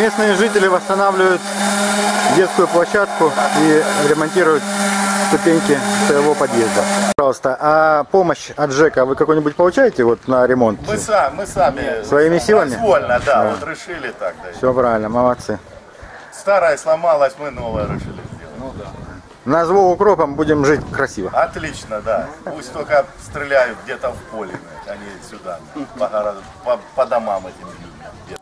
местные жители восстанавливают детскую площадку и ремонтируют ступеньки своего подъезда. Пожалуйста, а помощь от ЖЭКа вы какой-нибудь получаете вот на ремонт? Мы, сами, мы сами Своими силами? произвольно, да, вот решили так. Да. Все правильно, молодцы. Старая сломалась, мы новое решили сделать. Ну да. На звук укропом будем жить красиво. Отлично, да. Пусть только стреляют где-то в поле, а не сюда, по, городу, по, по домам этим людям.